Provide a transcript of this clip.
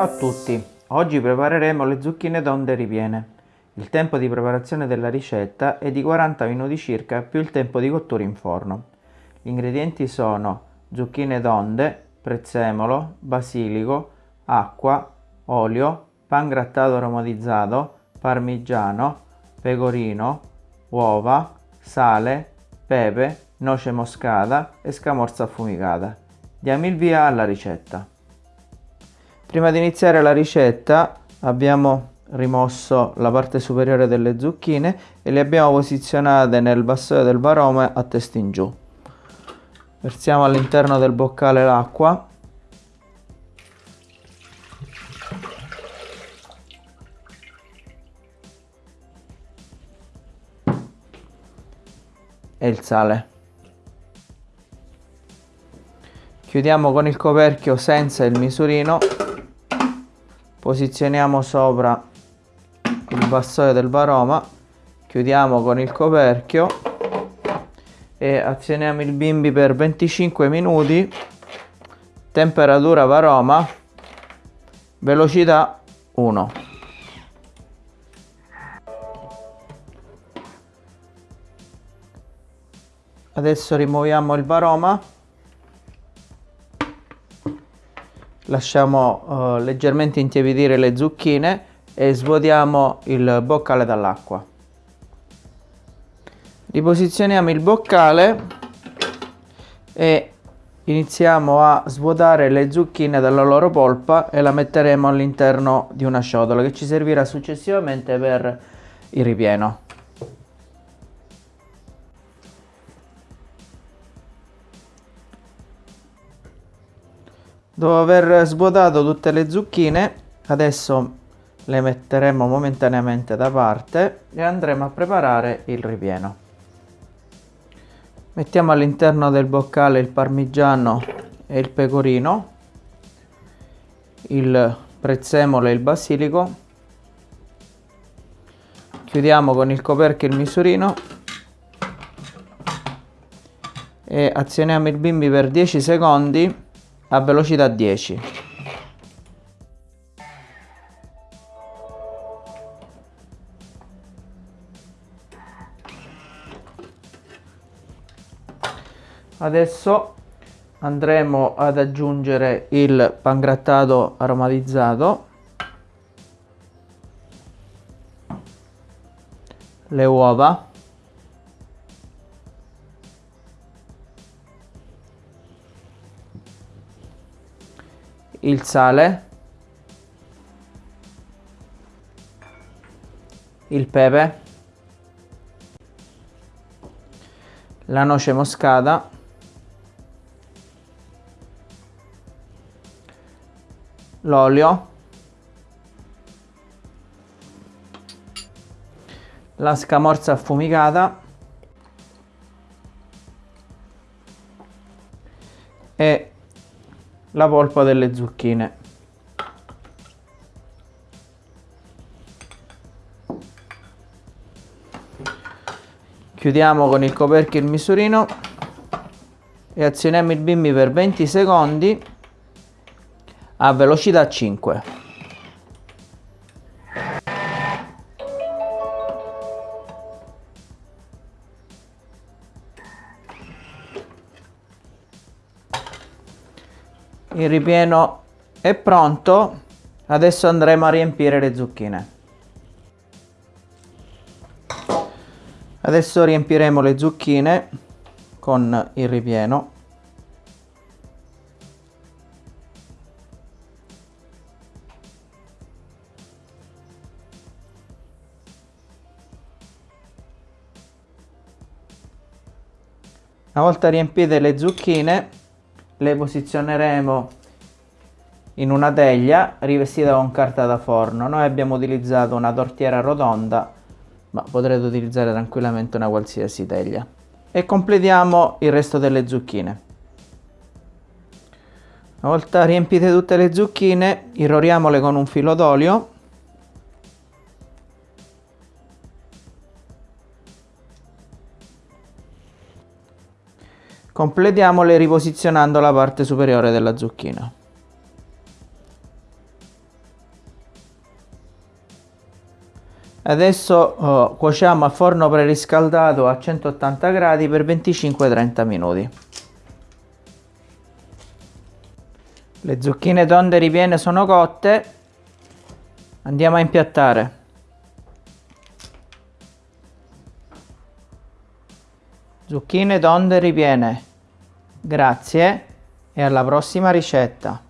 Ciao a tutti, oggi prepareremo le zucchine d'onde ripiene. Il tempo di preparazione della ricetta è di 40 minuti circa più il tempo di cottura in forno. Gli ingredienti sono zucchine d'onde, prezzemolo, basilico, acqua, olio, pan grattato aromatizzato, parmigiano, pecorino, uova, sale, pepe, noce moscata e scamorza affumicata. Diamo il via alla ricetta. Prima di iniziare la ricetta abbiamo rimosso la parte superiore delle zucchine e le abbiamo posizionate nel vassoio del varome a testa in giù. Versiamo all'interno del boccale l'acqua. E il sale. Chiudiamo con il coperchio senza il misurino posizioniamo sopra il vassoio del varoma chiudiamo con il coperchio e azioniamo il bimbi per 25 minuti. Temperatura varoma velocità 1 adesso rimuoviamo il varoma lasciamo uh, leggermente intiepidire le zucchine e svuotiamo il boccale dall'acqua. Riposizioniamo il boccale e iniziamo a svuotare le zucchine dalla loro polpa e la metteremo all'interno di una ciotola che ci servirà successivamente per il ripieno. Dopo aver svuotato tutte le zucchine, adesso le metteremo momentaneamente da parte e andremo a preparare il ripieno. Mettiamo all'interno del boccale il parmigiano e il pecorino, il prezzemolo e il basilico, chiudiamo con il coperchio il misurino e azioniamo il bimbi per 10 secondi a velocità 10 adesso andremo ad aggiungere il pangrattato aromatizzato. Le uova il sale, il pepe, la noce moscata, l'olio, la scamorza affumicata la polpa delle zucchine. Chiudiamo con il coperchio il misurino e azioniamo il bimbi per 20 secondi a velocità 5. Il ripieno è pronto adesso andremo a riempire le zucchine. Adesso riempiremo le zucchine con il ripieno. Una volta riempite le zucchine le posizioneremo in una teglia rivestita con carta da forno. Noi abbiamo utilizzato una tortiera rotonda, ma potrete utilizzare tranquillamente una qualsiasi teglia. E completiamo il resto delle zucchine. Una volta riempite tutte le zucchine, irroriamole con un filo d'olio Completiamole riposizionando la parte superiore della zucchina. Adesso oh, cuociamo a forno preriscaldato a 180 gradi per 25-30 minuti. Le zucchine tonde ripiene sono cotte, andiamo a impiattare. Zucchine tonde ripiene. Grazie e alla prossima ricetta.